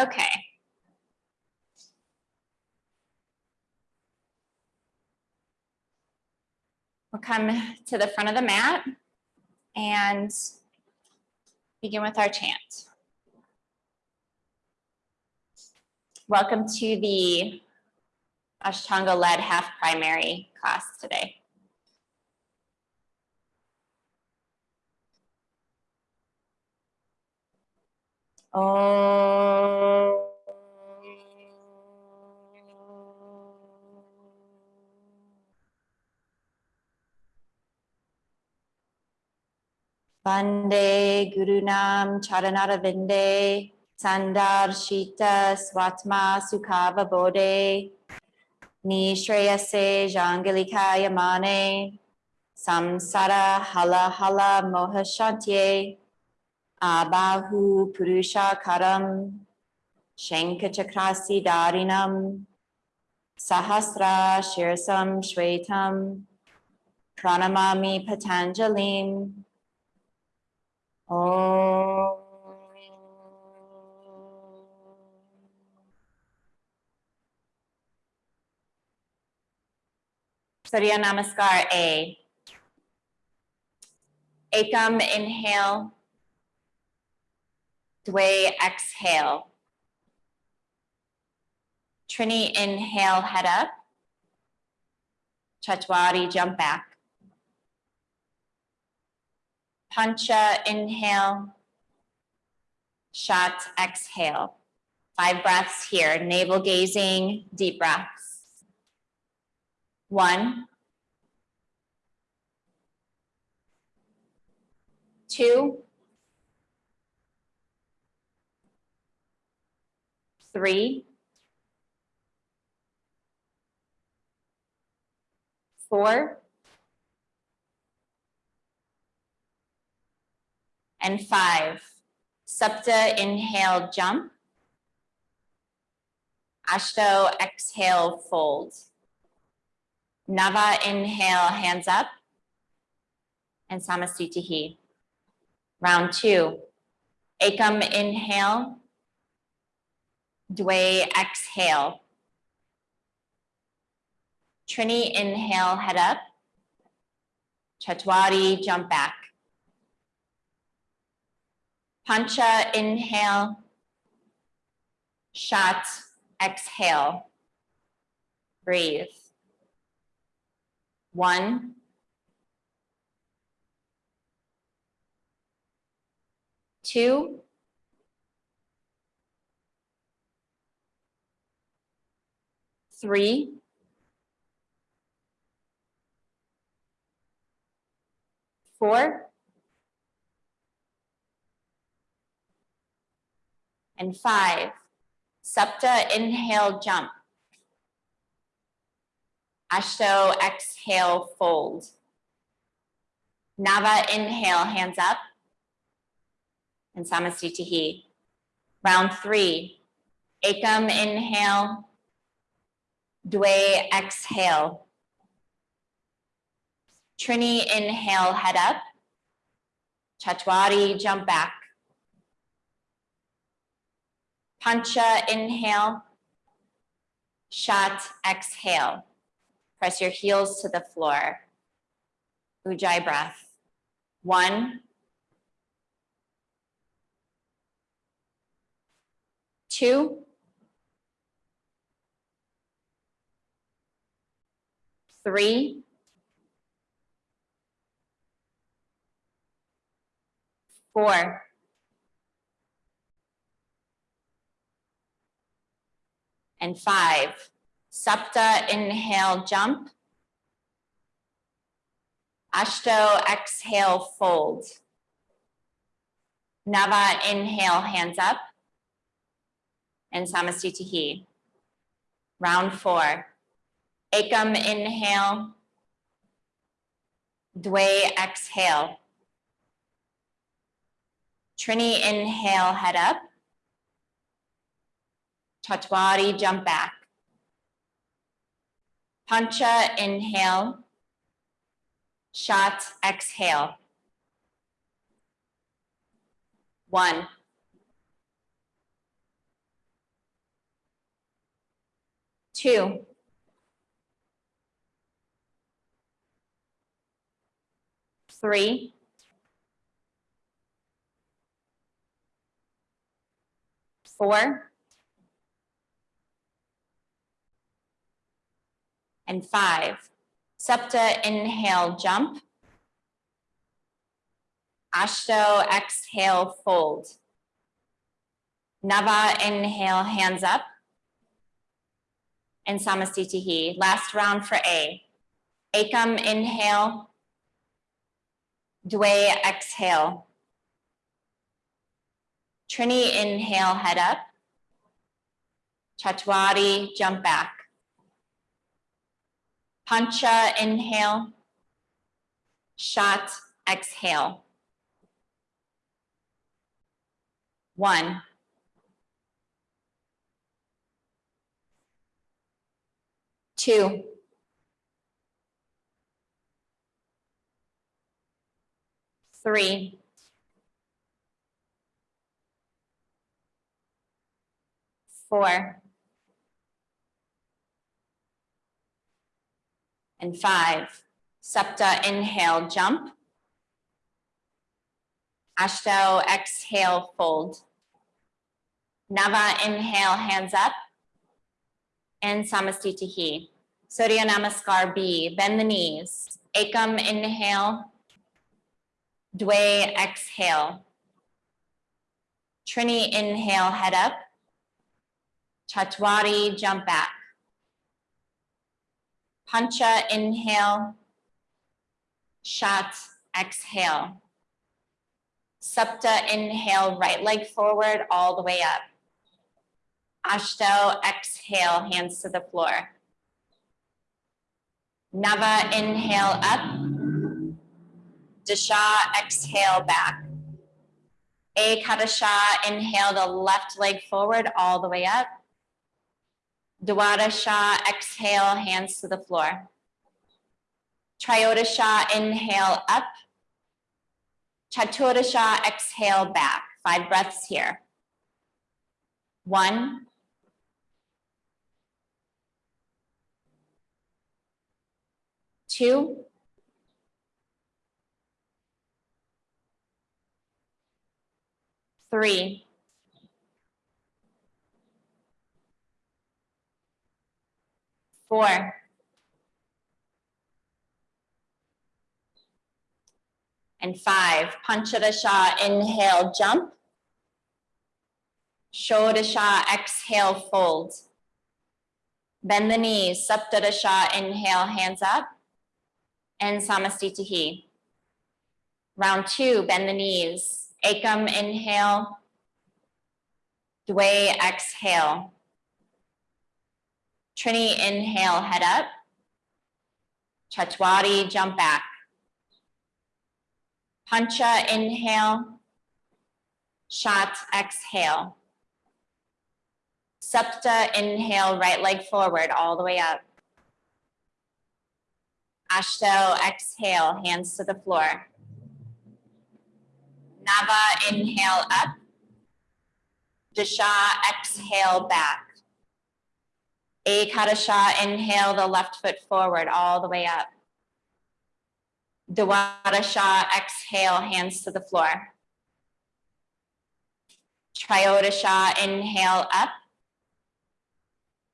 Okay. We'll come to the front of the mat and begin with our chant. Welcome to the Ashtanga led half primary class today. Oh. Vande Gurunam Charanara Vinde Sandar Shita Swatma Sukhava Bodhe Nishreyase Jangalikaya Mane Samsara Hala Hala Moha Abahu Purusha Karam Shankachakrasi Darinam Sahasra Shirsam Shwetam Pranamami Patanjalim Om. Surya Namaskar A. Ekam inhale. Dway exhale. Trini inhale, head up. Chatwari jump back. Pancha, inhale. Shat, exhale. Five breaths here, navel gazing, deep breaths. One. Two. Three. Four. and five. Supta, inhale, jump. Ashto, exhale, fold. Nava, inhale, hands up. And Samastitihi. Round two. Ekam, inhale. Dway, exhale. Trini, inhale, head up. Chatwari, jump back. Pancha, inhale. Shat, exhale. Breathe. One. Two. Three. Four. and five. Sapta, inhale, jump. Ashto, exhale, fold. Nava, inhale, hands up. And Samastitihi. Round three. Ekam, inhale. Dway, exhale. Trini, inhale, head up. Chatwari, jump back. Pancha, inhale. Shat, exhale. Press your heels to the floor. Ujjayi breath. One. Two. Three. Four. and five. Sapta, inhale, jump. Ashto, exhale, fold. Nava, inhale, hands up. And Samastitihi. Round four. Ekam, inhale. Dway, exhale. Trini, inhale, head up. Chatwari, jump back. Pancha, inhale. Shat, exhale. One. two, three, four, and five. Septa, inhale, jump. Ashto, exhale, fold. Nava, inhale, hands up. And Samastitihi. Last round for A. Akam, inhale. Dway, exhale. Trini, inhale, head up. Chatwari, jump back. Pancha, inhale. Shot, exhale. One. Two. Three. Four. And five. Septa, inhale, jump. Ashto, exhale, fold. Nava, inhale, hands up. And Samastitihi. Surya Namaskar B, bend the knees. Akam, inhale. Dway, exhale. Trini, inhale, head up. Chatwari, jump back. Pancha, inhale. Shat, exhale. Supta, inhale, right leg forward, all the way up. Ashto, exhale, hands to the floor. Nava, inhale up. Dasha, exhale back. Ekadasha, inhale the left leg forward, all the way up. Dwadasha, exhale, hands to the floor. Triodasha, inhale up. Chaturasha, exhale back. Five breaths here. One. Two. Three. Four. And five, Panchadasha, inhale, jump. Shodasha, exhale, fold. Bend the knees, Saptadasha, inhale, hands up. And Samastitihi. Round two, bend the knees. Akam, inhale. Dway, exhale. Trini, inhale, head up. Chatwari, jump back. Pancha, inhale. Shat, exhale. Septa, inhale, right leg forward, all the way up. Ashto, exhale, hands to the floor. Nava, inhale up. Dasha, exhale back. Ekadasha, inhale the left foot forward, all the way up. Dwadasha, exhale, hands to the floor. Triodasha, inhale up.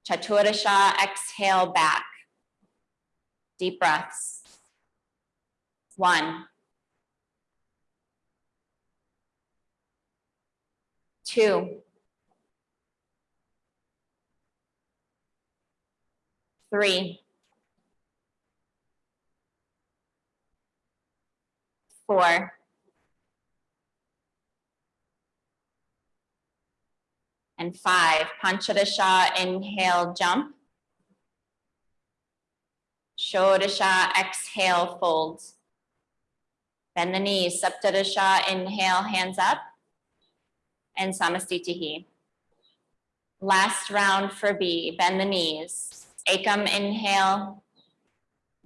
Chaturasha, exhale back. Deep breaths. One. Two. Three. four, and five. Panchadasha, inhale, jump. Shodasha, exhale, fold. Bend the knees, Saptadasha, inhale, hands up. And Samastitihi. Last round for B, bend the knees. Akam, inhale.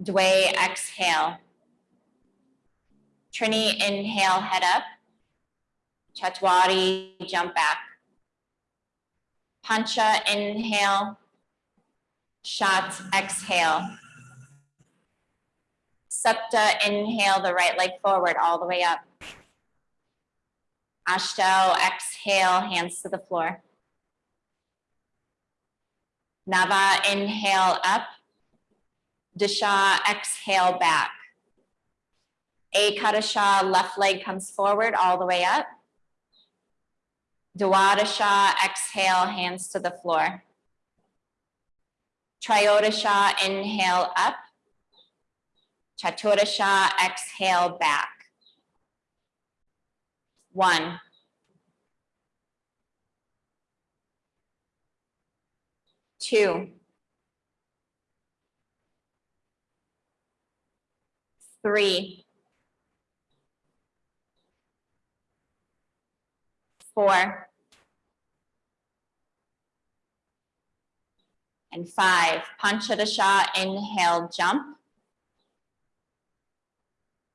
Dway, exhale. Trini, inhale, head up. Chatwari, jump back. Pancha, inhale. Shat, exhale. Supta, inhale the right leg forward all the way up. Ashto, exhale, hands to the floor. Nava, inhale up. Disha, exhale back. Ekadasha, left leg comes forward all the way up. Dwadasha, exhale, hands to the floor. Triodasha, inhale up. Chaturasha, exhale back. One. Two. Three. Four. And five. Panchadasha, inhale, jump.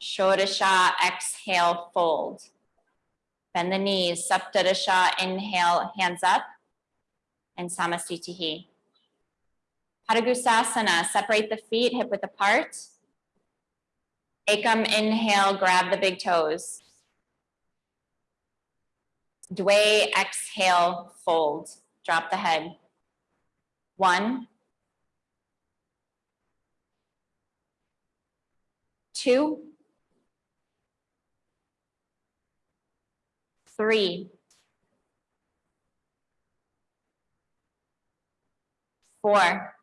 Shodasha, exhale, fold. Bend the knees, Saptadasha, inhale, hands up. And Samasthitihi. Padangusthasana, separate the feet, hip width apart. Ekam, inhale, grab the big toes. Dway, exhale, fold. Drop the head. One. Two. Three. Four.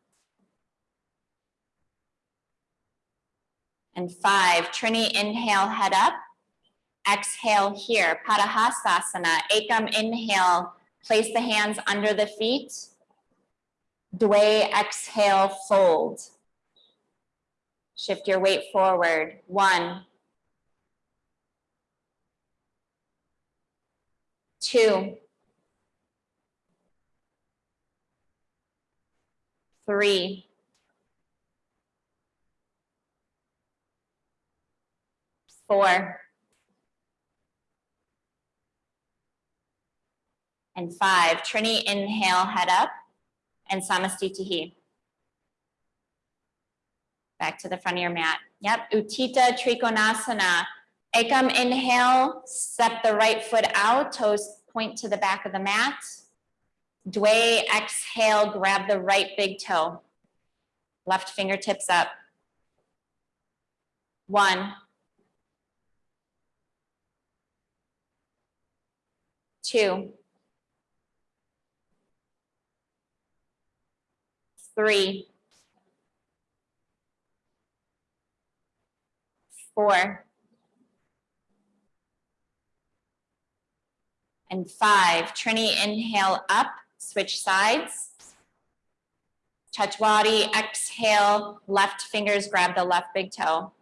And five. Trini, inhale, head up. Exhale here, Padahastasana. Ekam, inhale, place the hands under the feet. Dway, exhale, fold. Shift your weight forward. One. Two. Three. Four. And five. Trini, inhale, head up and Samastitihi. Back to the front of your mat. Yep, Utthita Trikonasana. Ekam, inhale, step the right foot out, toes point to the back of the mat. Dway, exhale, grab the right big toe. Left fingertips up. One. Two. Three. Four. And five. Trini, inhale up, switch sides. Chachwadi, exhale, left fingers grab the left big toe.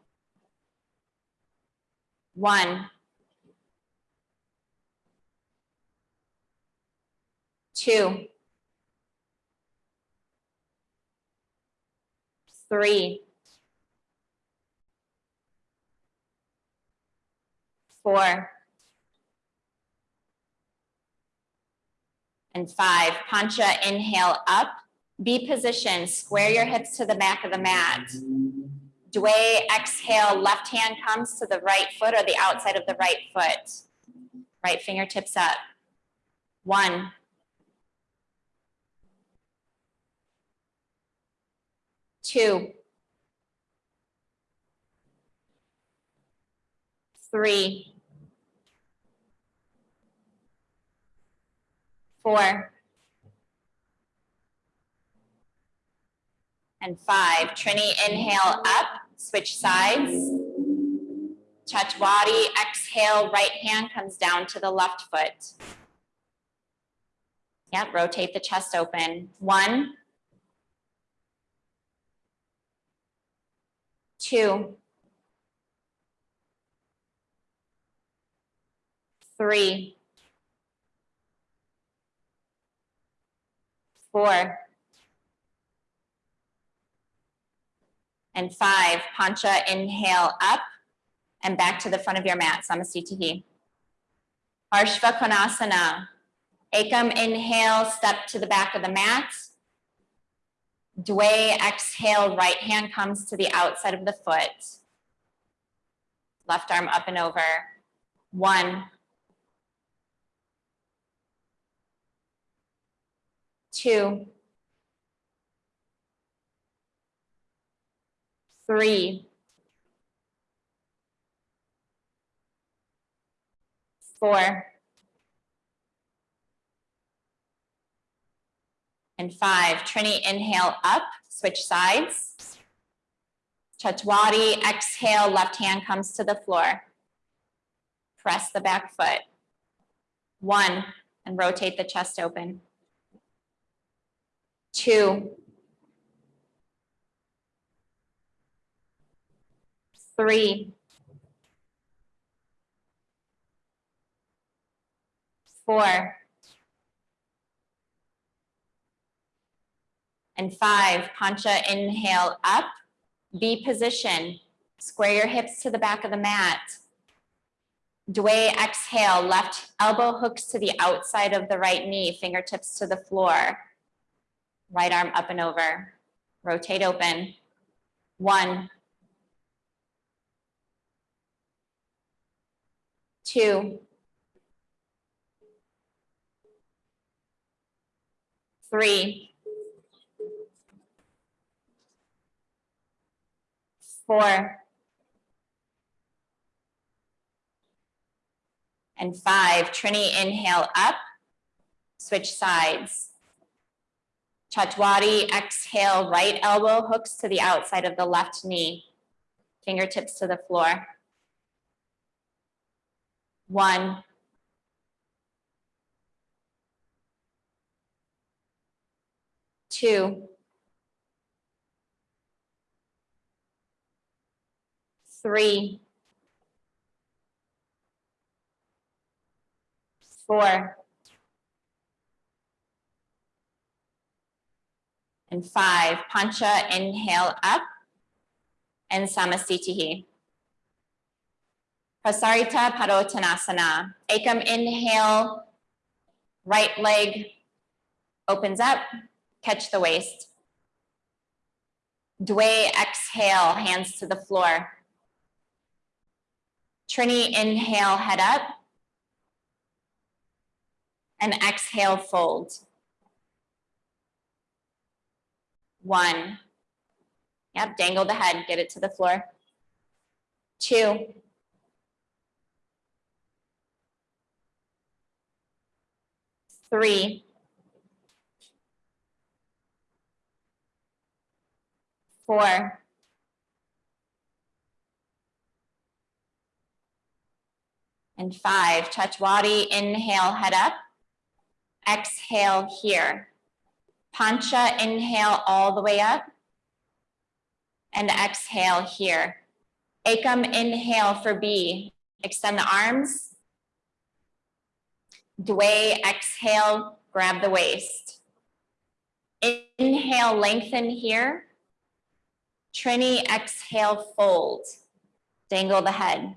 One. Two. Three. Four. And five. Pancha, inhale up. Be positioned. Square your hips to the back of the mat. Dway, exhale, left hand comes to the right foot or the outside of the right foot. Right fingertips up. One. Two. Three. Four. And five. Trini, inhale up, switch sides. Chachwadi, exhale, right hand comes down to the left foot. Yep, rotate the chest open. One, two, three, four, and five. Pancha, inhale up and back to the front of your mat, Samasthitihi. Arshva Konasana. Ekam, inhale, step to the back of the mat. Dway, exhale, right hand comes to the outside of the foot. Left arm up and over. One. Two. Three. Four. and five. Trini, inhale up, switch sides. Chatwadi, exhale, left hand comes to the floor. Press the back foot. One, and rotate the chest open. Two. Three. Four. And five, Pancha, inhale up, V position, square your hips to the back of the mat. Dway, exhale, left elbow hooks to the outside of the right knee, fingertips to the floor. Right arm up and over. Rotate open. one, two, three, four, and five. Trini, inhale up, switch sides. Chatwadi, exhale, right elbow hooks to the outside of the left knee. Fingertips to the floor. One. Two. three, four, and five. Pancha, inhale up, and Samasthitihi. Prasarita Padottanasana. Ekam, inhale, right leg opens up, catch the waist. Dway, exhale, hands to the floor. Trini, inhale, head up. And exhale, fold. One. Yep, dangle the head, get it to the floor. Two. Three. Four. and five. Chachwadi, inhale, head up. Exhale here. Pancha, inhale all the way up. And exhale here. Ekam, inhale for B. Extend the arms. Dway, exhale, grab the waist. Inhale, lengthen here. Trini, exhale, fold. Dangle the head.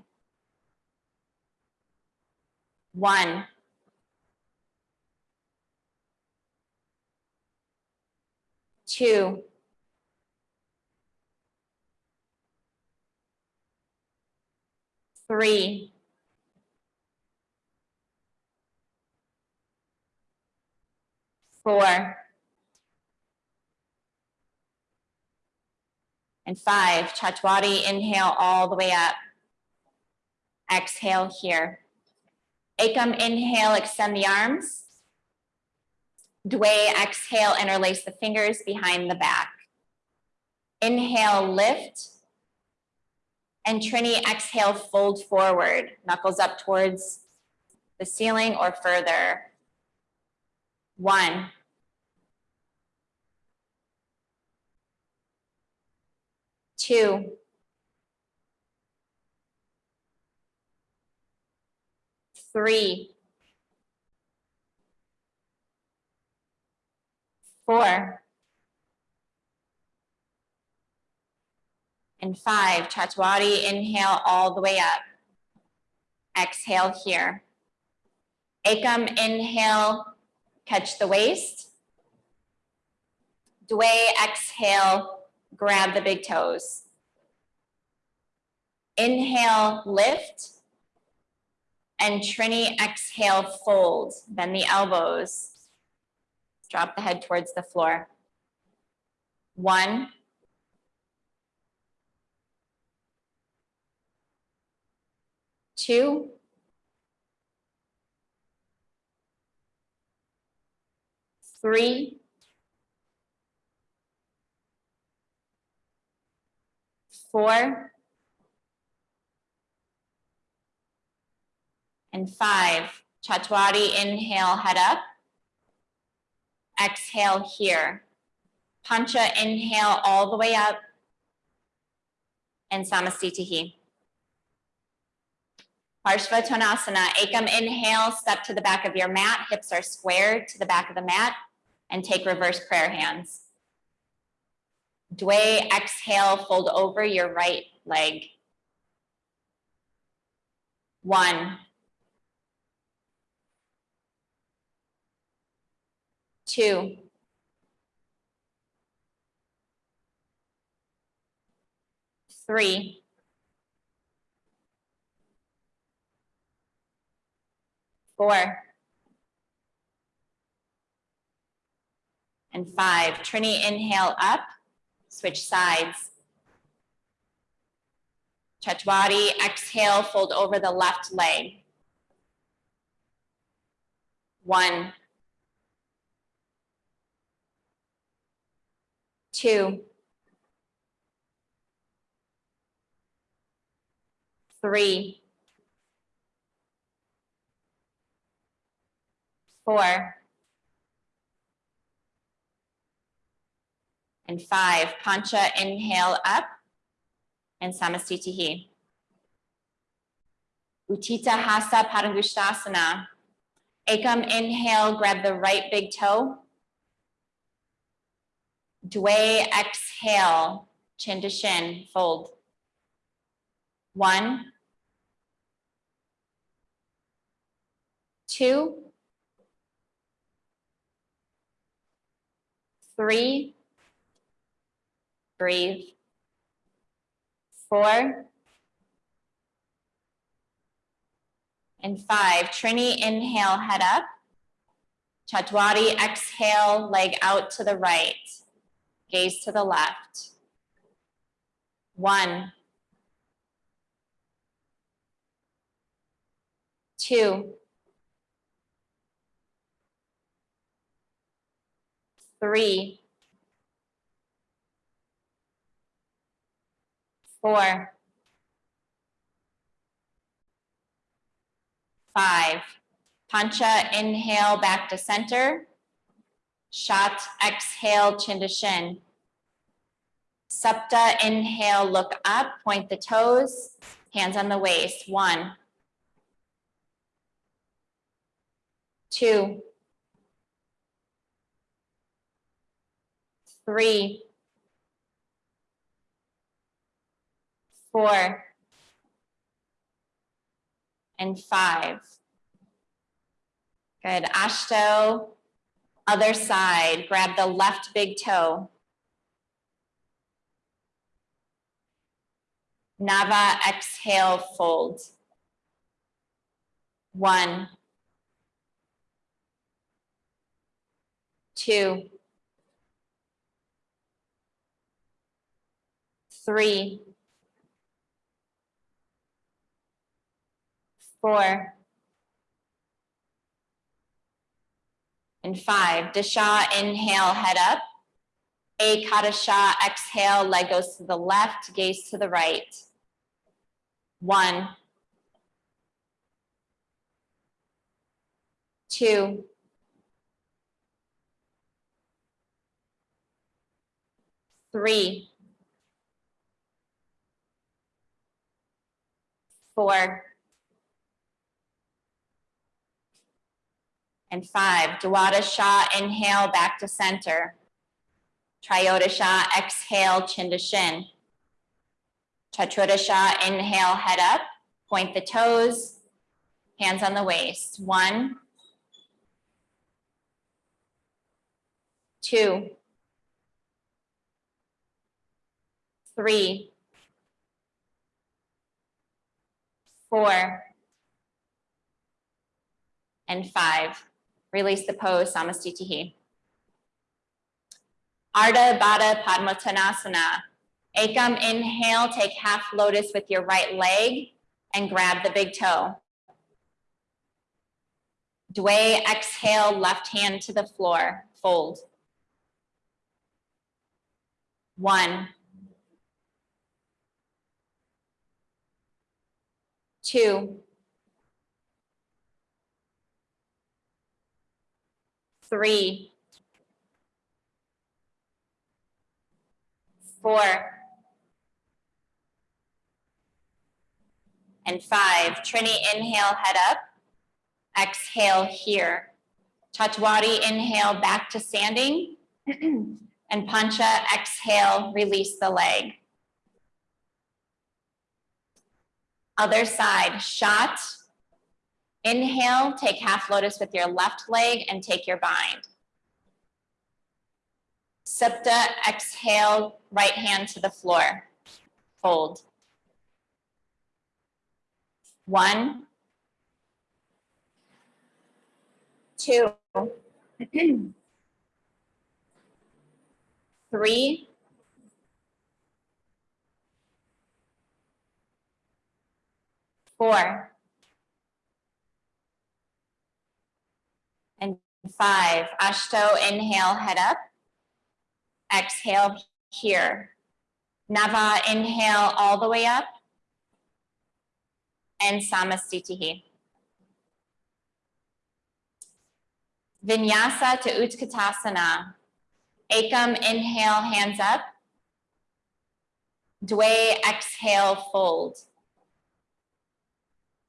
One. Two. Three. Four. And five, Chatwadi, inhale all the way up. Exhale here. Ekam, inhale, extend the arms. Dway, exhale, interlace the fingers behind the back. Inhale, lift. And Trini, exhale, fold forward, knuckles up towards the ceiling or further. One. Two. three, four, and five. Chatwadi, inhale all the way up. Exhale here. Ekam, inhale, catch the waist. Dway, exhale, grab the big toes. Inhale, lift. And Trini, exhale, fold. Bend the elbows. Drop the head towards the floor. One. Two. Three. Four. And five. Chatwari, inhale, head up. Exhale here. Pancha, inhale all the way up. And Samastitihi. Parshvottanasana, Ekam, inhale, step to the back of your mat. Hips are squared to the back of the mat. And take reverse prayer hands. Dway, exhale, fold over your right leg. One. Two. Three. Four. And five. Trini, inhale up, switch sides. Chatwari, exhale, fold over the left leg. One. Two. Three. Four. And five. Pancha, inhale up. And Samastitihi. Utthita Hasta Padangusthasana. Ekam, inhale, grab the right big toe. Dway, exhale, chin to shin, fold. One, two, three, Breathe. Four. And five. Trini, inhale, head up. Chatwari, exhale, leg out to the right. Gaze to the left. One. Two. Three. Four. Five. Pancha, inhale back to center. Shat, exhale, chin to shin. Sapta, inhale, look up, point the toes, hands on the waist. One. Two. Three. Four. And five. Good. Ashto, other side. Grab the left big toe. Nava, exhale, fold. One. Two. Three. Four. And five, Dasha, inhale, head up. Ekadasha, exhale, leg goes to the left, gaze to the right. One. Two. Three. Four. And five, Dwadasha, inhale, back to center. Triodasha, exhale, chin to shin. Chaturasha, inhale, head up, point the toes, hands on the waist. One, two, three, four, and five. Release the pose, Samastitihi. Ardha Baddha Padmottanasana. Ekam, inhale, take half lotus with your right leg and grab the big toe. Dway, exhale, left hand to the floor, fold. One. Two. Three. Four. And five. Trini, inhale, head up. Exhale here. Chatwari, inhale, back to standing. and Pancha, exhale, release the leg. Other side, shot. Inhale, take half lotus with your left leg and take your bind. Supta, exhale, right hand to the floor. Hold. One, two, three, four, and five. Ashto, inhale, head up. Exhale here. Nava, inhale all the way up. And Samastitihi. Vinyasa to Utkatasana. Ekam, inhale, hands up. Dway, exhale, fold.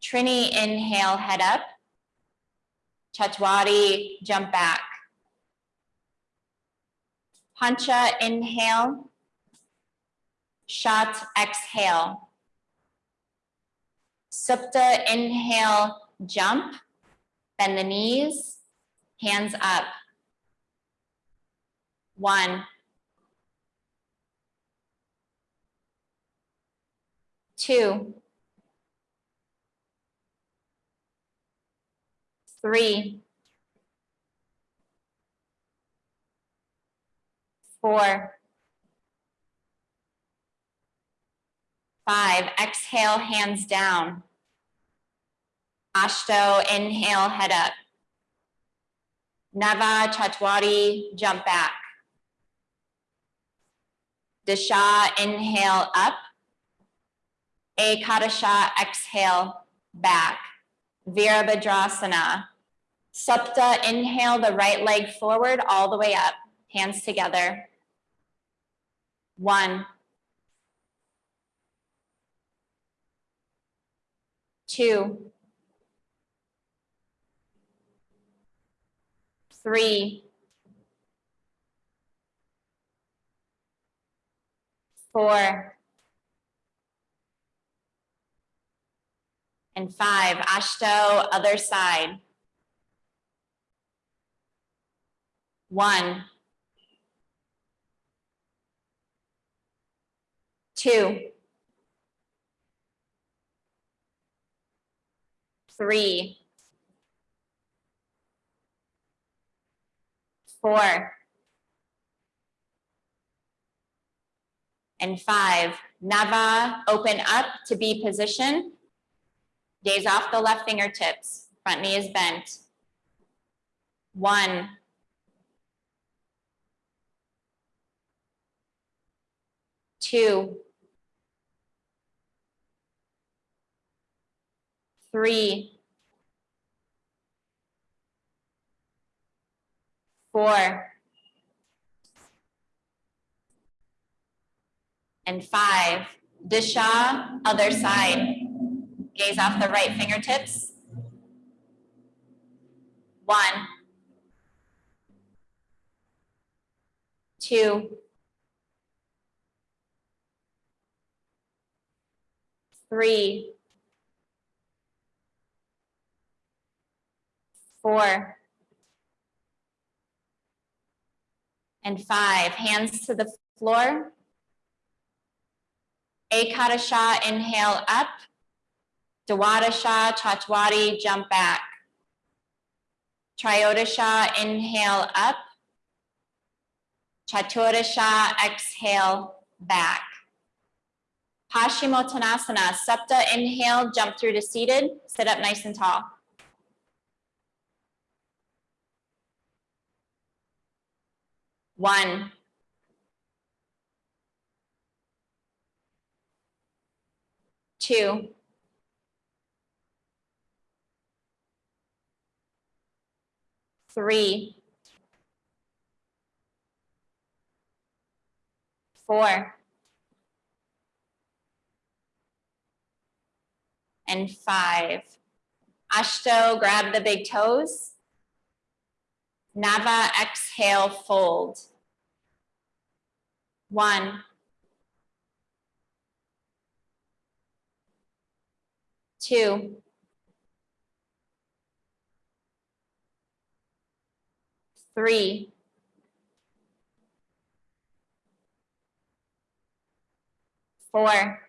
Trini, inhale, head up. Chatwari, jump back. Pancha, inhale. Shat, exhale. Supta, inhale, jump. Bend the knees, hands up. One. Two. Three. Four. Five. Exhale, hands down. Ashto, inhale, head up. Nava, Chatwari, jump back. Dasha, inhale up. Ekadasha, exhale back. Virabhadrasana. Supta, inhale the right leg forward all the way up. Hands together. One. Two. Three. four, and five. Ashto, other side. One, two, three, four, and five. Nava, open up to B position. Gaze off the left fingertips. Front knee is bent. One. Two. Three. Four. and five. Disha, other side. Gaze off the right fingertips. One. Two. Three. Four. And five. Hands to the floor. Ekadasha, inhale up. Dwadasha, Chatwari, jump back. Trayodasha, inhale up. Chaturdasha, exhale back. Paschimottanasana, Sapta, inhale, jump through to seated, sit up nice and tall. One. Two. Three. Four. And five. Ashtau, grab the big toes. Nava, exhale, fold. One. Two. Three. Four.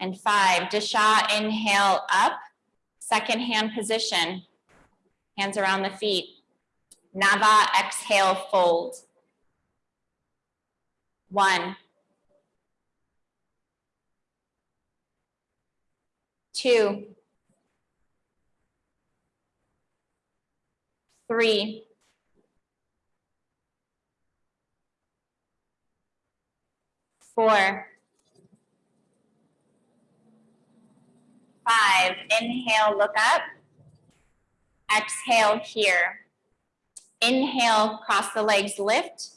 And five. Dasha, inhale up. Second hand position. Hands around the feet. Nava, exhale, fold. One. Two. Three. Four. Five, inhale, look up. Exhale here. Inhale, cross the legs, lift.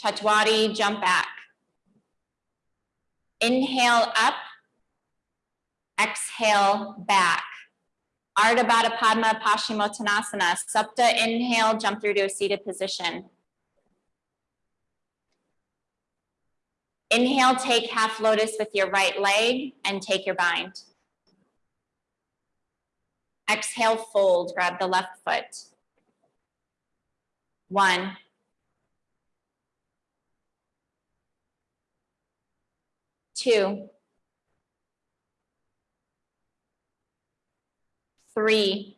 Chatwari, jump back. Inhale up. Exhale back. Ardha Baddha Padma Paschimottanasana. Sapta, inhale, jump through to a seated position. Inhale, take half lotus with your right leg and take your bind. Exhale, fold, grab the left foot. One. Two. Three.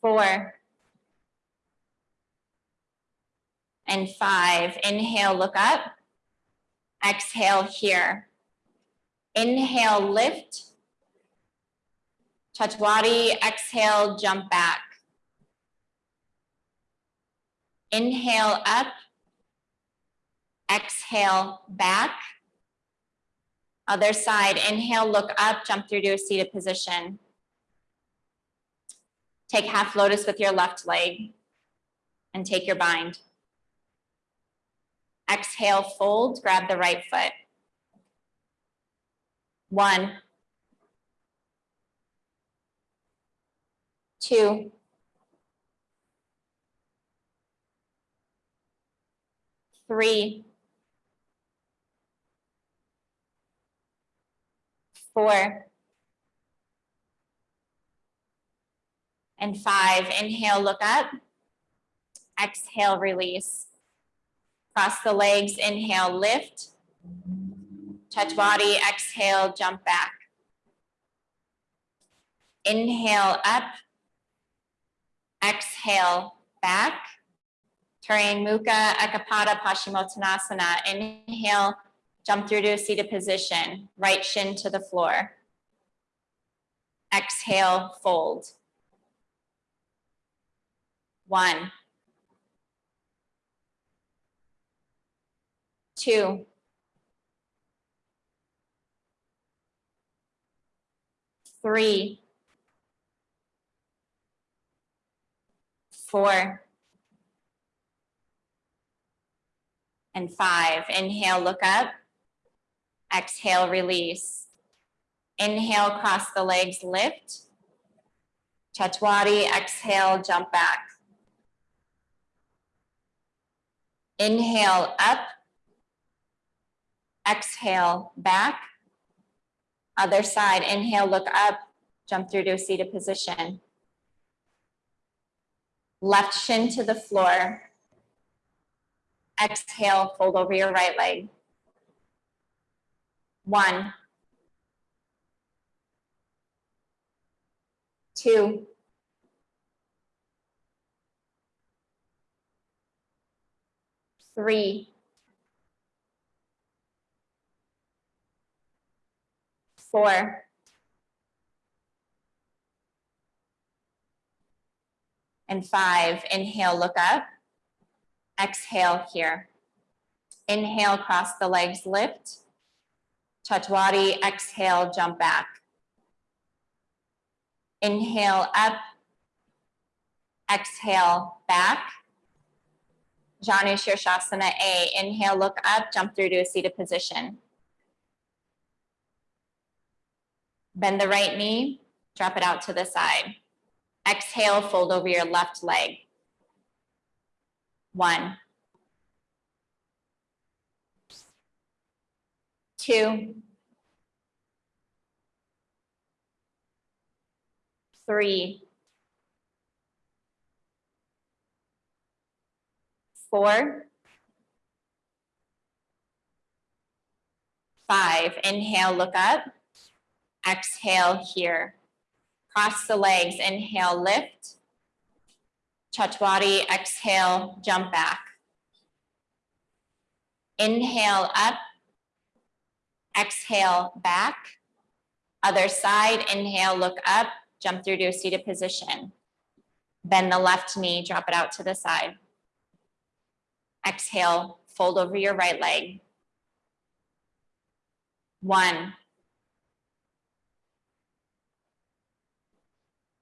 Four. and five. Inhale, look up. Exhale here. Inhale, lift. Chatwari, exhale, jump back. Inhale up. Exhale back. Other side, inhale, look up, jump through to a seated position. Take half lotus with your left leg and take your bind. Exhale, fold, grab the right foot. One. Two. Three. Four. And five. Inhale, look up. Exhale, release. Cross the legs, inhale, lift. Touch body, exhale, jump back. Inhale up. Exhale back. Tiriang Mukha Ekapada Paschimottanasana. Inhale, jump through to a seated position. Right shin to the floor. Exhale, fold. One. two, three, four, and five. Inhale, look up. Exhale, release. Inhale, cross the legs, lift. Chatwari, exhale, jump back. Inhale, up. Exhale, back. Other side, inhale, look up, jump through to a seated position. Left shin to the floor. Exhale, fold over your right leg. One. Two. Three. Four. And five, inhale, look up. Exhale here. Inhale, cross the legs, lift. Chatwari, exhale, jump back. Inhale up. Exhale back. Janu Shirshasana A. Inhale, look up, jump through to a seated position. Bend the right knee, drop it out to the side. Exhale, fold over your left leg. One. Two. Three. Four. Five. Inhale, look up. Exhale here. Cross the legs, inhale, lift. Chatwari, exhale, jump back. Inhale up. Exhale back. Other side, inhale, look up, jump through to a seated position. Bend the left knee, drop it out to the side. Exhale, fold over your right leg. One,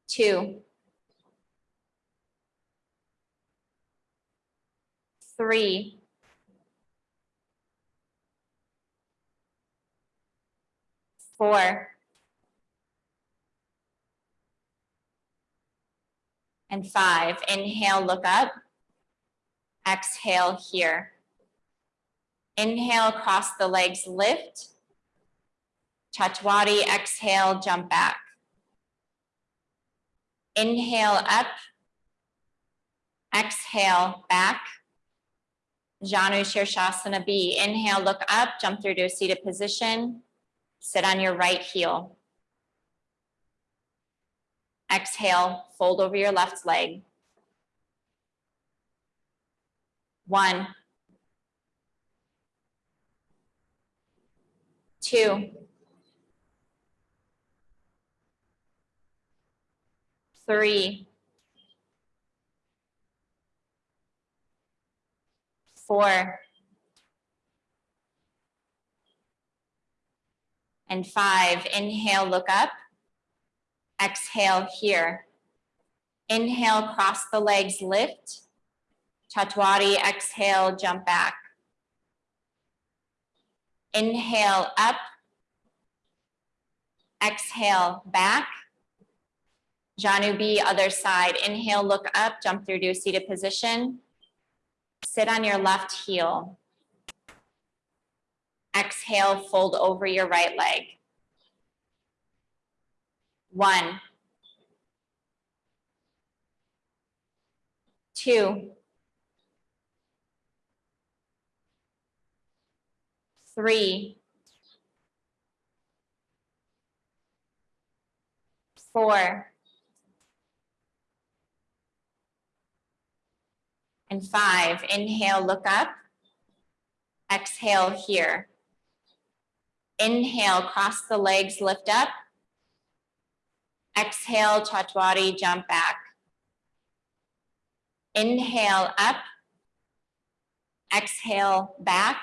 two, three, four, and five. Inhale, look up. Exhale here. Inhale, cross the legs, lift. Chatwari, exhale, jump back. Inhale up. Exhale back. Janu Shirshasana B. Inhale, look up, jump through to a seated position. Sit on your right heel. Exhale, fold over your left leg. One. Two. Three. Four. And five, inhale, look up. Exhale here. Inhale, cross the legs, lift. Chatwari, exhale, jump back. Inhale up. Exhale back. Janu B, other side. Inhale, look up, jump through to a seated position. Sit on your left heel. Exhale, fold over your right leg. One. Two. Three. Four. And five, inhale, look up. Exhale here. Inhale, cross the legs, lift up. Exhale, Chatwari, jump back. Inhale up. Exhale back.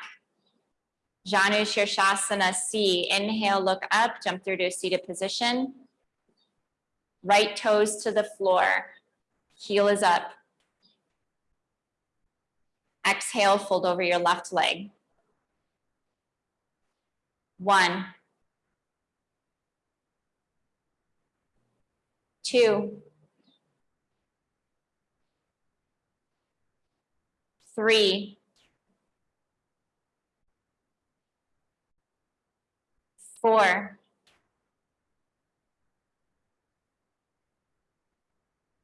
Janu Shirshasana C. Inhale, look up, jump through to a seated position. Right toes to the floor. Heel is up. Exhale, fold over your left leg. One. Two. Three. Four.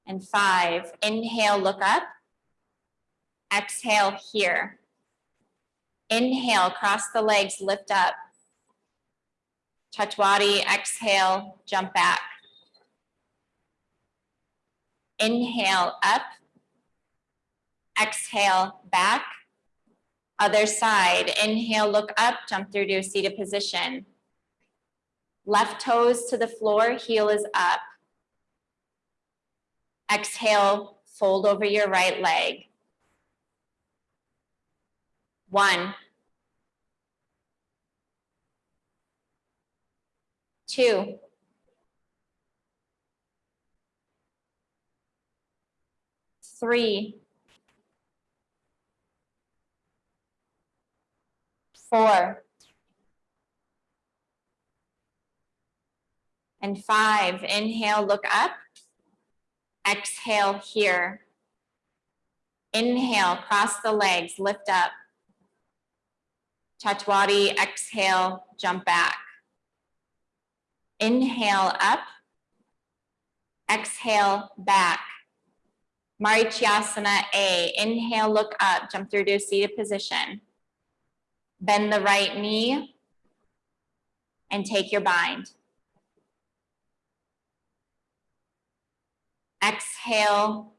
and five. Inhale, look up. Exhale here. Inhale, cross the legs, lift up. Chatwari, exhale, jump back. Inhale, up. Exhale, back. Other side, inhale, look up, jump through to a seated position. Left toes to the floor, heel is up. Exhale, fold over your right leg. One. Two. Three. Four. And five, inhale, look up. Exhale here. Inhale, cross the legs, lift up. Chatwari, exhale, jump back. Inhale up. Exhale back. Marichyasana A. Inhale, look up, jump through to a seated position. Bend the right knee and take your bind. Exhale,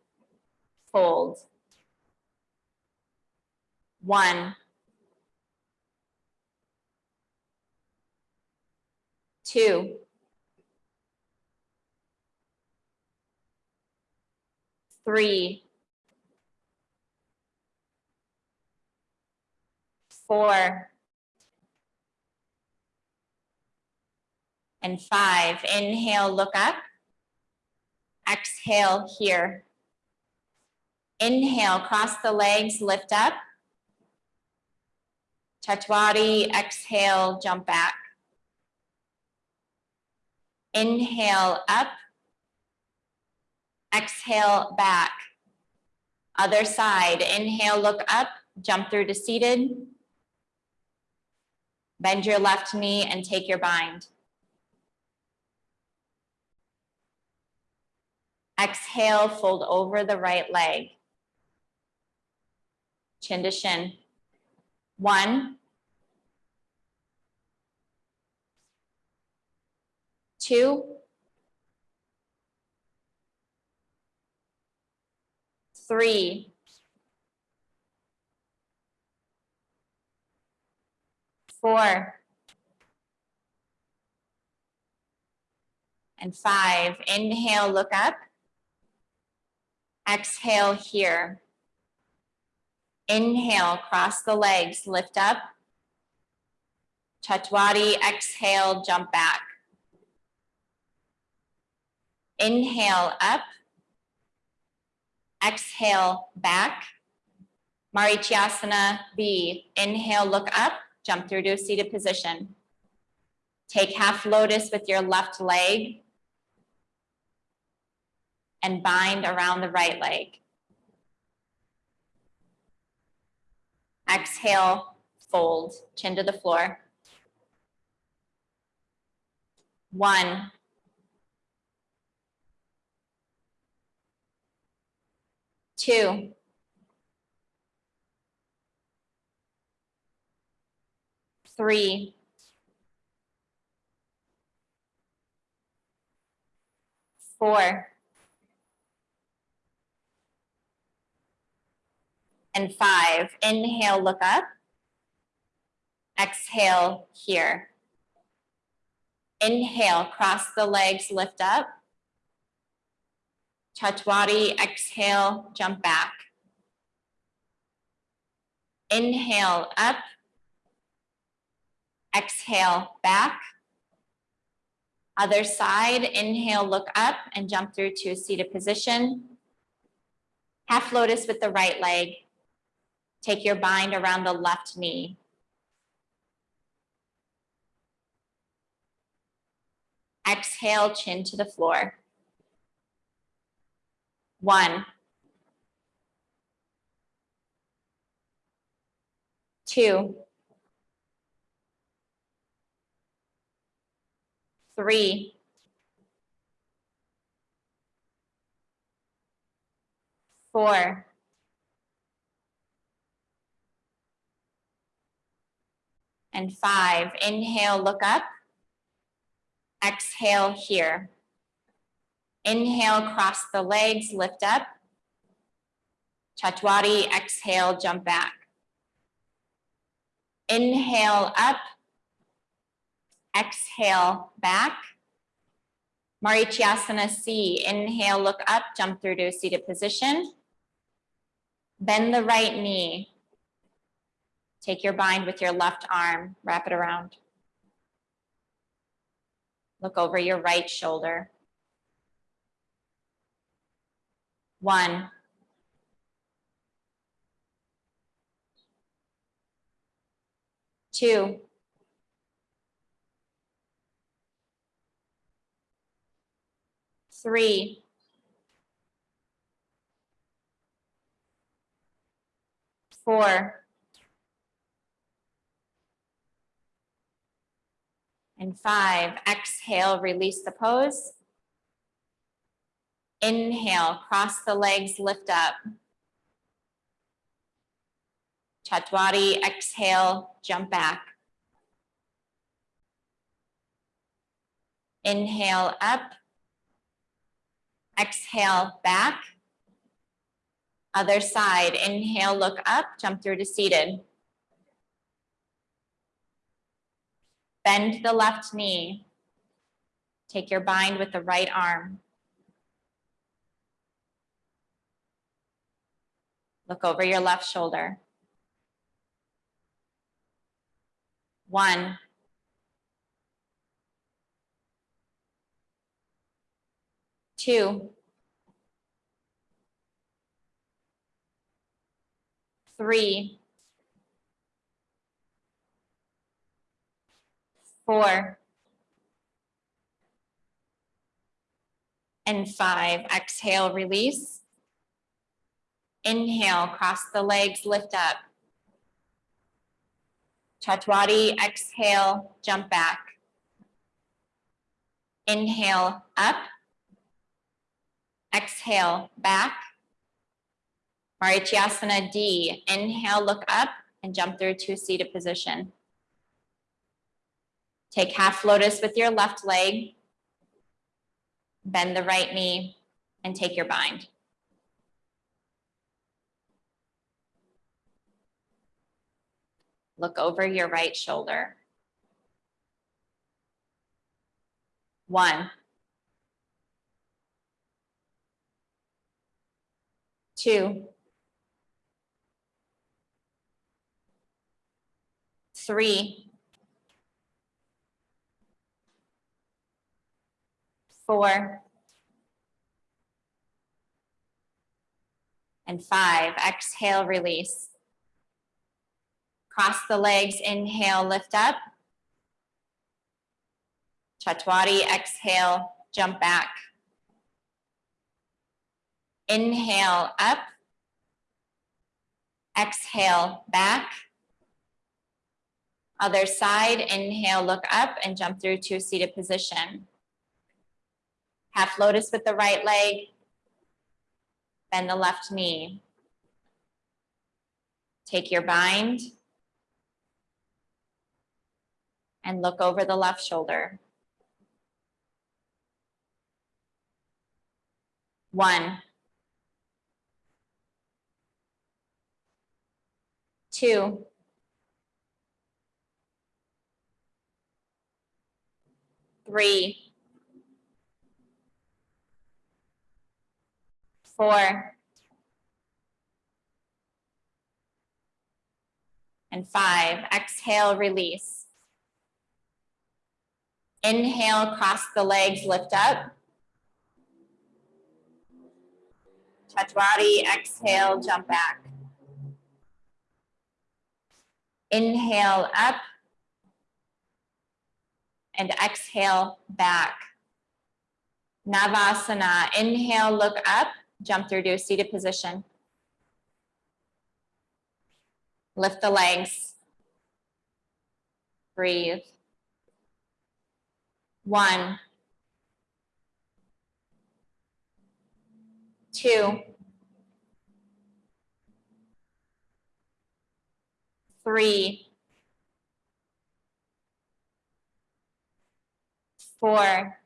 fold. One. Two. Three. Four. And five. Inhale, look up. Exhale here. Inhale, cross the legs, lift up. Chatwari, exhale, jump back. Inhale up. Exhale back. Other side, inhale, look up, jump through to seated. Bend your left knee and take your bind. Exhale, fold over the right leg. Chin to shin. One. Two. Three. Four. And five. Inhale, look up. Exhale here. Inhale, cross the legs, lift up. Chatwari, exhale, jump back. Inhale up. Exhale back. Marichyasana B. Inhale, look up, jump through to a seated position. Take half lotus with your left leg and bind around the right leg. Exhale, fold, chin to the floor. One. Two. Three. Four. and five. Inhale, look up. Exhale here. Inhale, cross the legs, lift up. Chatwari, exhale, jump back. Inhale, up. Exhale, back. Other side, inhale, look up and jump through to a seated position. Half lotus with the right leg. Take your bind around the left knee. Exhale, chin to the floor. One. Two. Three. four, and five. Inhale, look up. Exhale here. Inhale, cross the legs, lift up. Chatwari, exhale, jump back. Inhale up. Exhale back. Marichyasana C, inhale, look up, jump through to a seated position. Bend the right knee. Take your bind with your left arm, wrap it around. Look over your right shoulder. One. Two. Three. Four. And five, exhale, release the pose. Inhale, cross the legs, lift up. Chatwari, exhale, jump back. Inhale up. Exhale back. Other side, inhale, look up, jump through to seated. Bend the left knee. Take your bind with the right arm. Look over your left shoulder. One. Two. Three. Four. And five. Exhale, release. Inhale, cross the legs, lift up. Chatwari, exhale, jump back. Inhale, up. Exhale, back. Marichyasana D, inhale, look up and jump through to a seated position. Take half lotus with your left leg. Bend the right knee and take your bind. Look over your right shoulder. One. Two. Three. Four. And five. Exhale, release. Cross the legs, inhale, lift up. Chatwari, exhale, jump back. Inhale, up. Exhale, back. Other side, inhale, look up and jump through to a seated position. Half lotus with the right leg. Bend the left knee. Take your bind and look over the left shoulder. One. Two. Three. Four. And five. Exhale, release. Inhale, cross the legs, lift up. Chatwari, exhale, jump back. Inhale up. And exhale back. Navasana, inhale, look up, jump through to a seated position. Lift the legs. Breathe. One, two, three, four,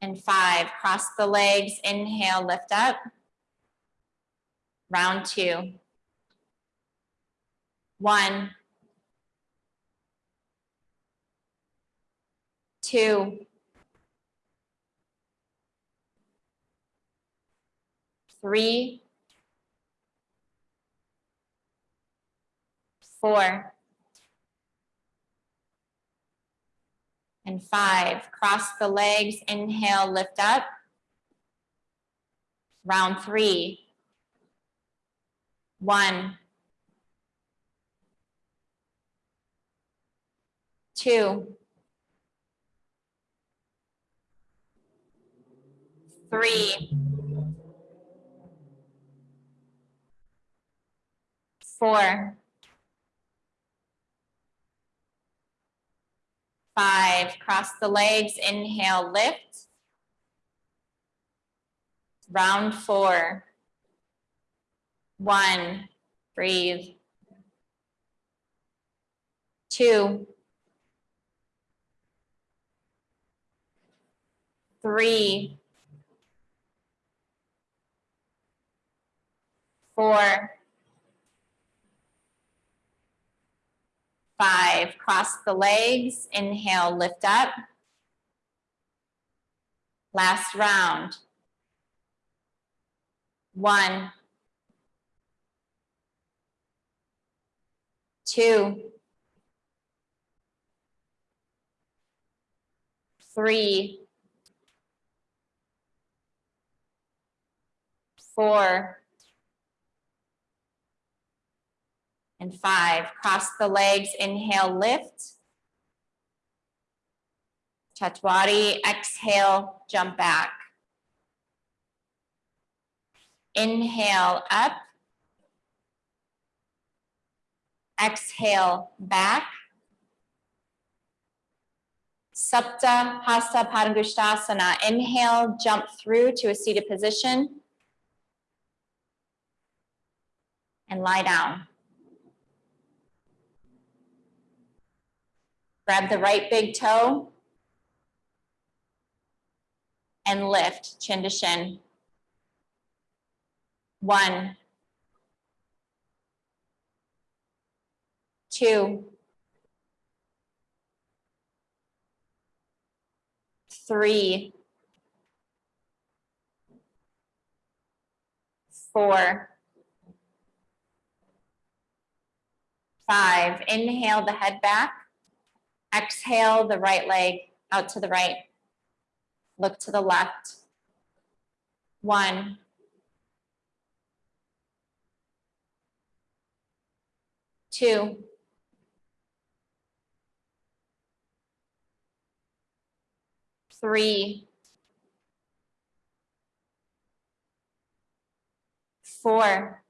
and five. Cross the legs, inhale, lift up. Round two. One, two, three, four, and five. Cross the legs, inhale, lift up. Round three. One, two, three, four, five, cross the legs, inhale, lift. Round four. One, breathe. Two, three, four, five. Cross the legs, inhale, lift up. Last round. One, two, three, four, and five. Cross the legs, inhale, lift. Chatwari, exhale, jump back. Inhale up. Exhale back. Sapta Hasta Padangusthasana. Inhale, jump through to a seated position. And lie down. Grab the right big toe. And lift, chin to shin. One. Two. Three. Four. Five. Inhale the head back. Exhale the right leg out to the right. Look to the left. One. Two. Three. Four.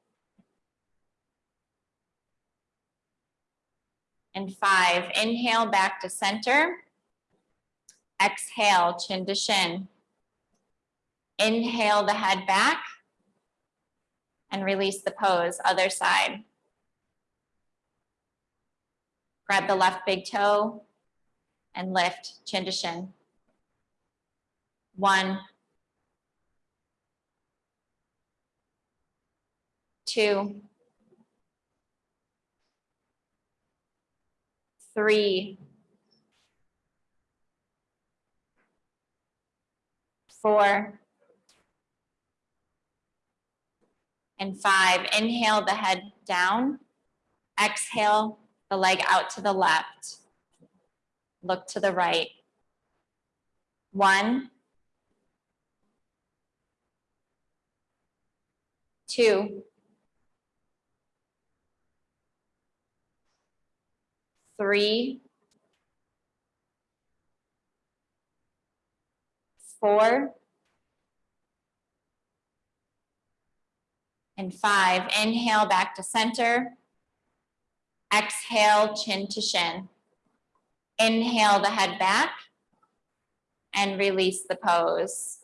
And five. Inhale back to center. Exhale, chin to shin. Inhale the head back. And release the pose, other side. Grab the left big toe and lift chin to shin. One, two, three, four, and five. Inhale the head down. Exhale the leg out to the left. Look to the right. One, two, three, four, and five. Inhale back to center. Exhale, chin to shin. Inhale the head back and release the pose.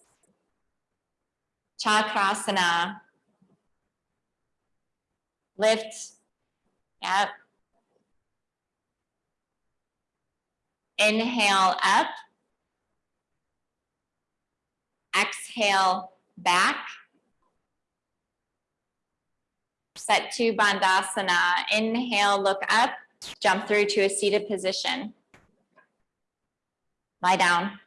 Chakrasana. lift. Yep. Inhale up. Exhale back. Setu Bandhasana. Inhale, look up, jump through to a seated position. Lie down.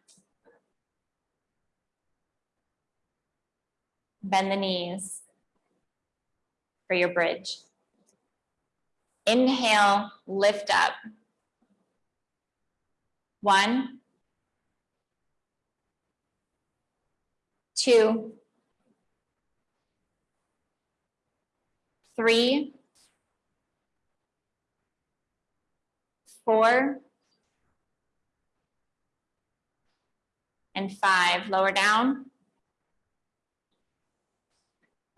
Bend the knees for your bridge. Inhale, lift up. One, two, three, four, and five. Lower down.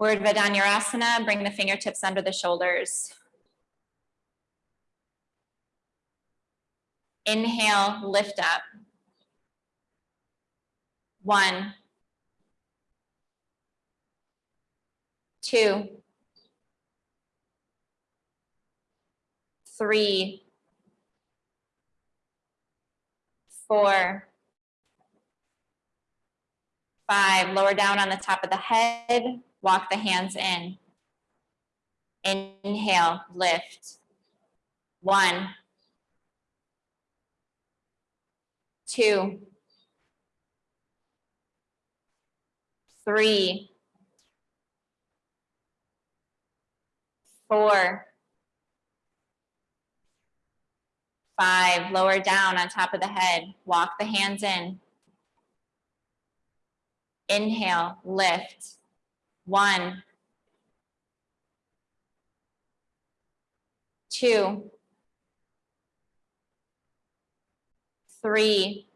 Urdhva Dhanurasana, bring the fingertips under the shoulders. Inhale, lift up. One, two, three, four, five. Lower down on the top of the head, walk the hands in. Inhale, lift. One, two, three, four, five, lower down on top of the head, walk the hands in. Inhale, lift. One, two, three,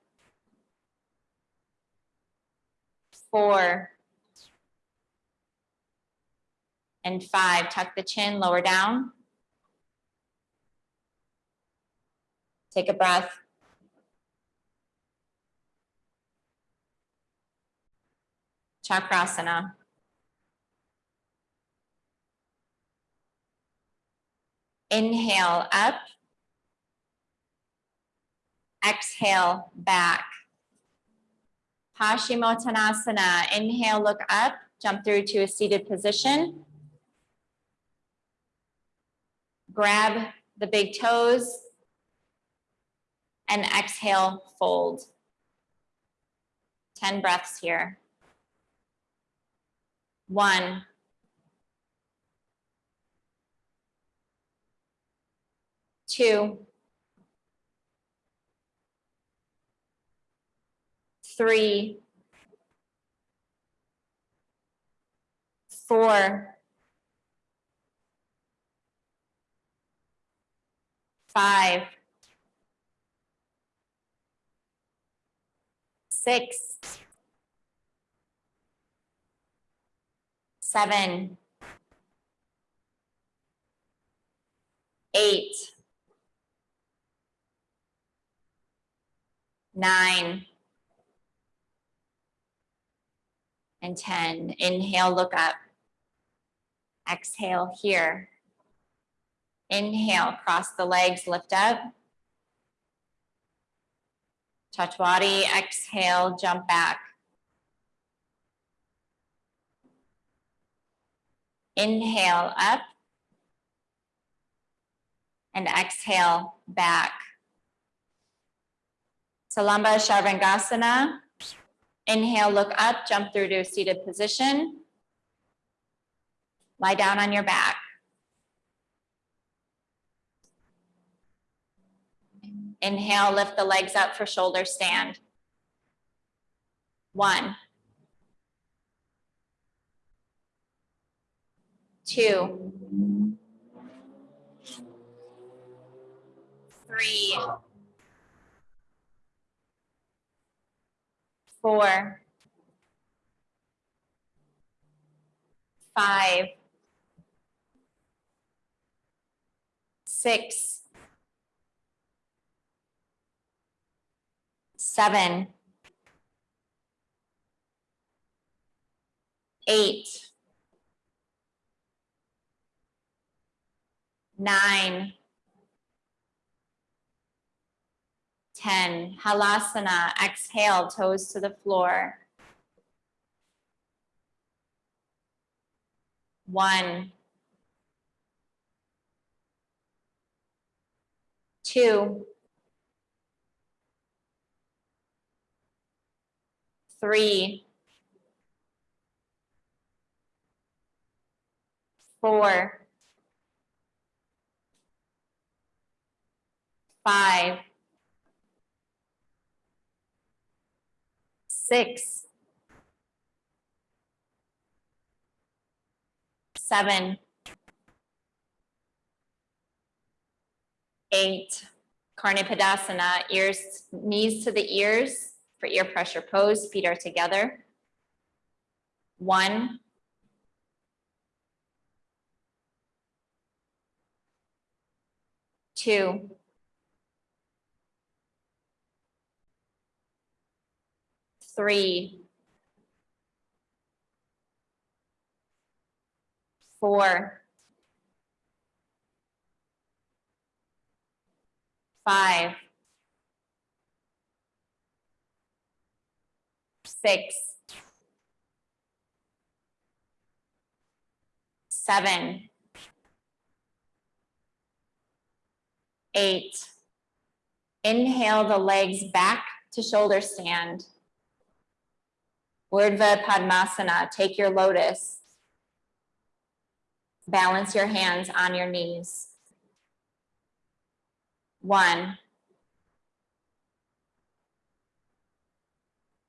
four, and five. Tuck the chin, lower down. Take a breath. Chakrasana. Inhale up. Exhale back. Paschimottanasana. Inhale, look up, jump through to a seated position. Grab the big toes and exhale, fold. 10 breaths here. One, two, three, four, five, six, seven, eight, nine, and 10. Inhale, look up. Exhale here. Inhale, cross the legs, lift up. Chatwari, exhale, jump back. Inhale up. And exhale back. Salamba Sarvangasana. Inhale, look up, jump through to a seated position. Lie down on your back. Inhale, lift the legs up for shoulder stand. One. Two. Three. Four. Five. Six. seven, eight, nine, 10, halasana, exhale, toes to the floor. One, two, three, four, five, six, seven, eight, Karnapidasana, ears, knees to the ears for ear pressure pose, feet are together. One, two, three, four, five, six, seven, eight. Inhale the legs back to shoulder stand. Urdhva Padmasana, take your lotus. Balance your hands on your knees. One,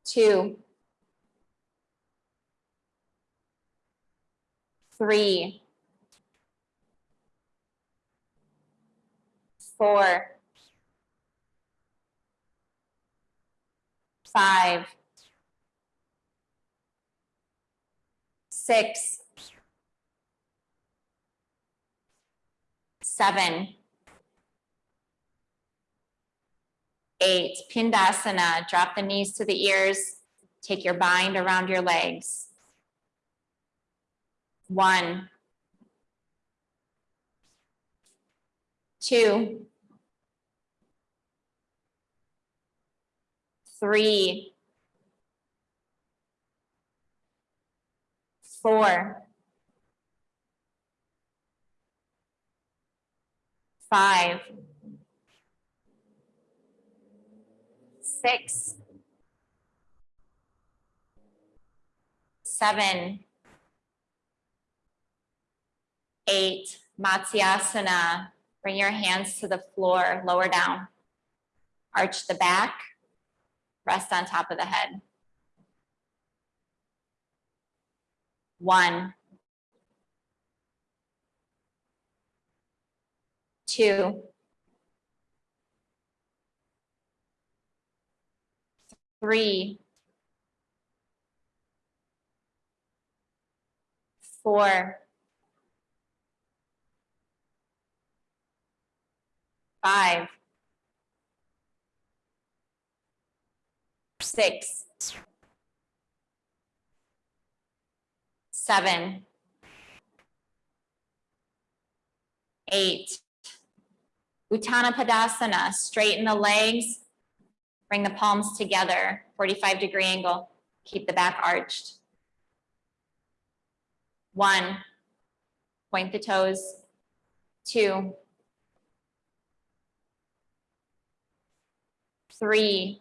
two, three, four, five, six, seven, eight, Pindasana, drop the knees to the ears, take your bind around your legs. One, two, three, four, five, six, seven, eight, Matsyasana. Bring your hands to the floor, lower down. Arch the back, rest on top of the head. One, two, three, four, five, six, seven, eight. Uttana Padasana, straighten the legs, bring the palms together, 45 degree angle, keep the back arched. One, point the toes, two, three,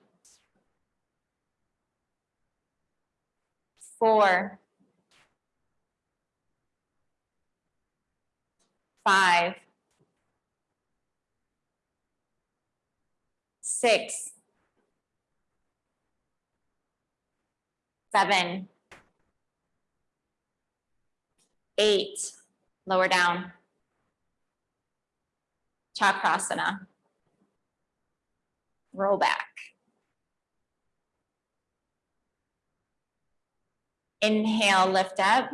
four, five, six, seven, eight, lower down. Chakrasana. Roll back. Inhale, lift up.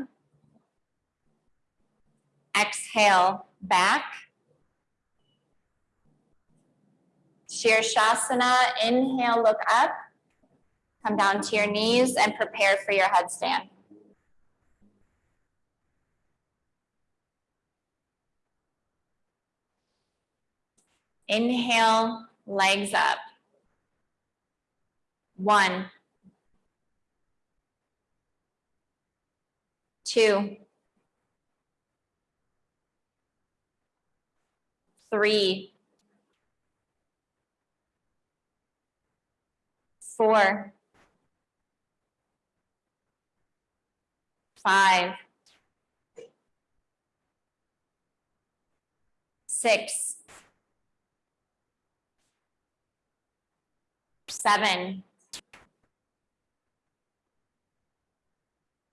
Exhale, back. Shirshasana, inhale, look up. Come down to your knees and prepare for your headstand. Inhale, legs up. One. Two. Three. Four. Five. Six. Seven.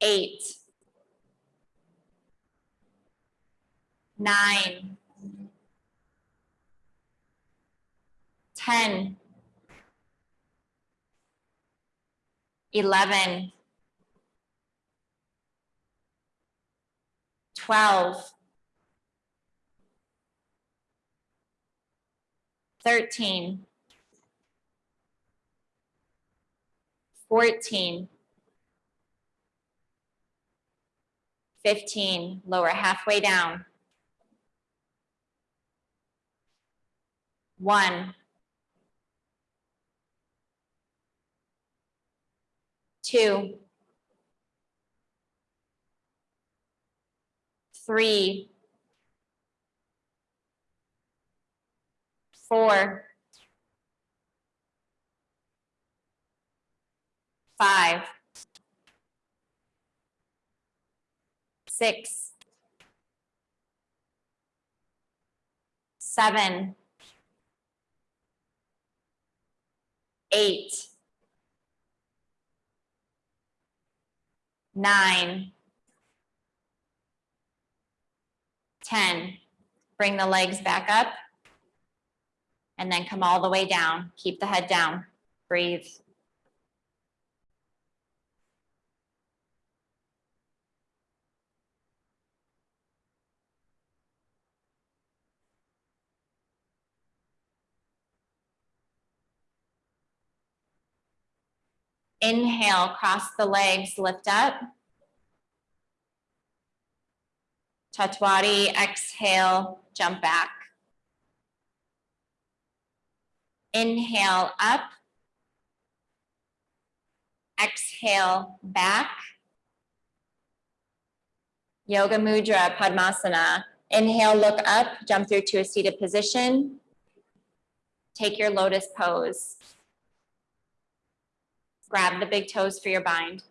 Eight. Nine. Ten. Eleven. Twelve. Thirteen. Fourteen. Fifteen, lower halfway down. One. Two. Three. Four. Five. Six. Seven. Eight. Nine. Ten. Bring the legs back up. And then come all the way down. Keep the head down. Breathe. Inhale, cross the legs, lift up. Chatwari, exhale, jump back. Inhale up. Exhale back. Yoga Mudra, Padmasana. Inhale, look up, jump through to a seated position. Take your lotus pose. Grab the big toes for your bind.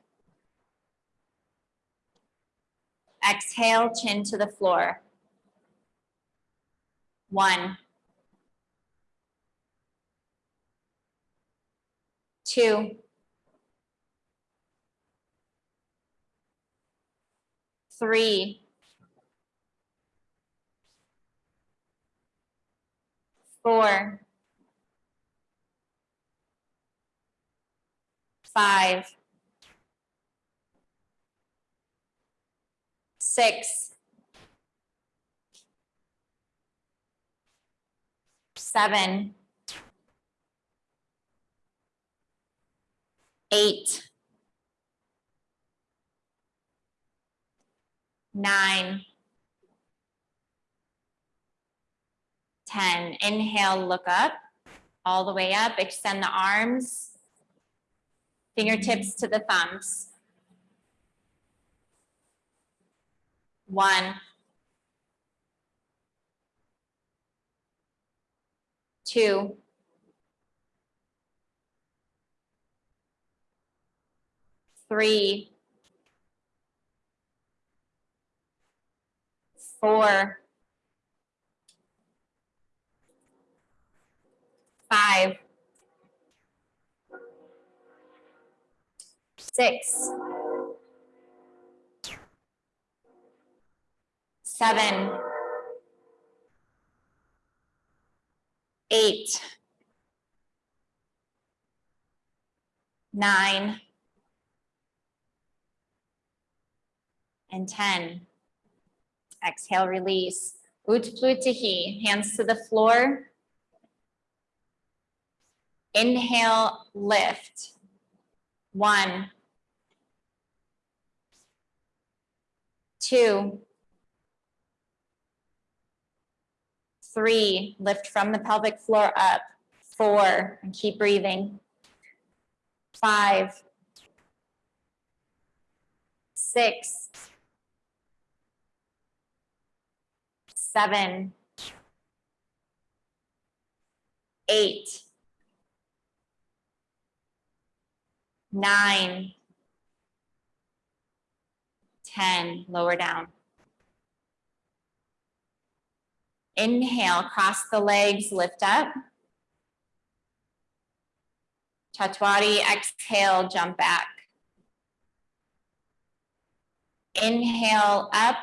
Exhale, chin to the floor. One. Two. Three. Four. Five, six, seven, eight, nine, 10. Inhale, look up, all the way up, extend the arms, fingertips to the thumbs. One, two, three, four, five, six, seven, eight, nine, and 10. Exhale, release. Utplutihi, hands to the floor. Inhale, lift. One, two, Three, lift from the pelvic floor up. Four, and keep breathing. Five. Six. Seven. Eight. Nine. Ten, lower down. Inhale, cross the legs, lift up. Chatwari, exhale, jump back. Inhale up.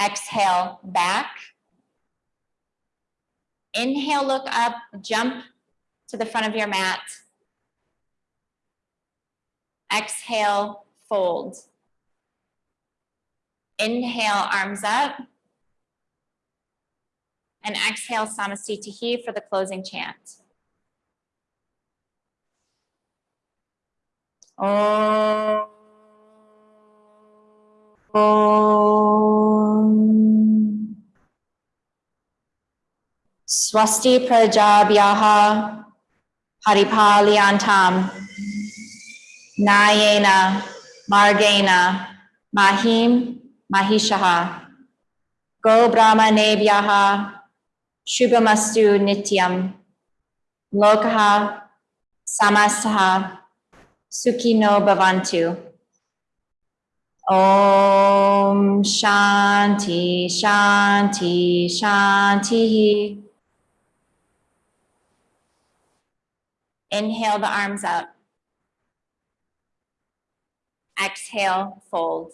Exhale back. Inhale, look up, jump to the front of your mat. Exhale, fold. Inhale, arms up. And exhale, Samastitihi for the closing chant. Om. Om. Swasti Prajabhyaha Paripalyantam Nayena Margena Mahim Mahishaha Go Brahmanebhyaha Shubhamastu Nityam Lokaha Samastaha Sukhino Bhavantu Om Shanti Shanti Shanti Inhale the arms up. Exhale, fold.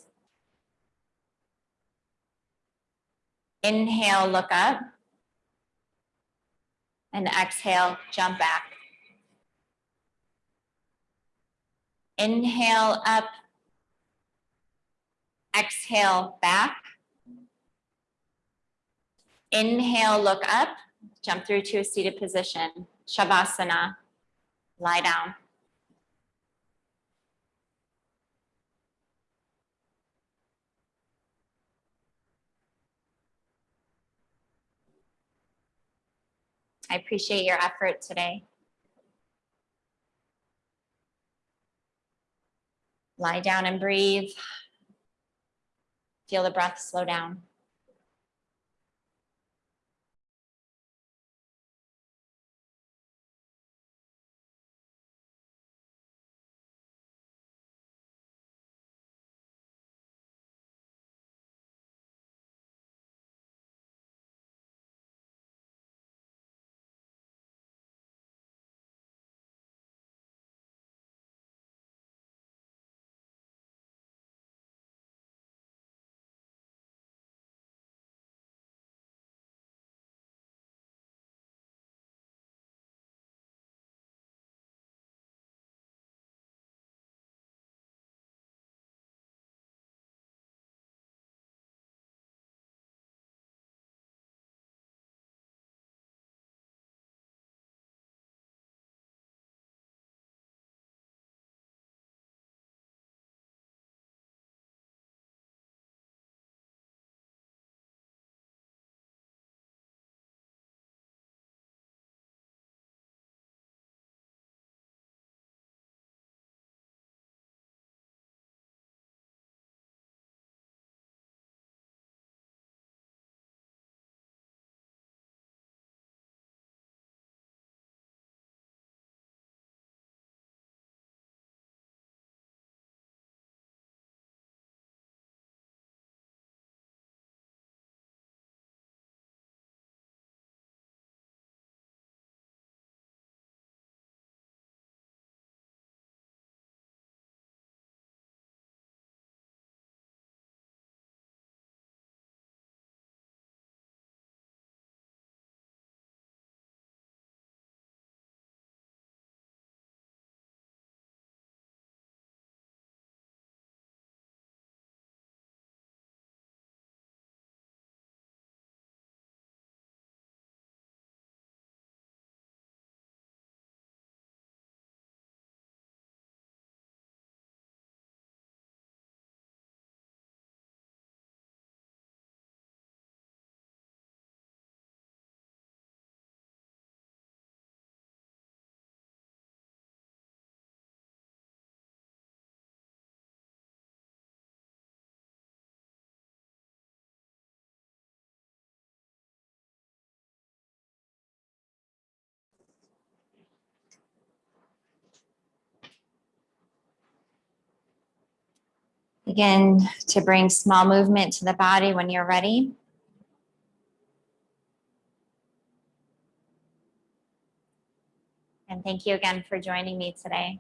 Inhale, look up. And exhale, jump back. Inhale up. Exhale back. Inhale, look up, jump through to a seated position, Shavasana, lie down. I appreciate your effort today. Lie down and breathe. Feel the breath slow down. Begin to bring small movement to the body when you're ready. And thank you again for joining me today.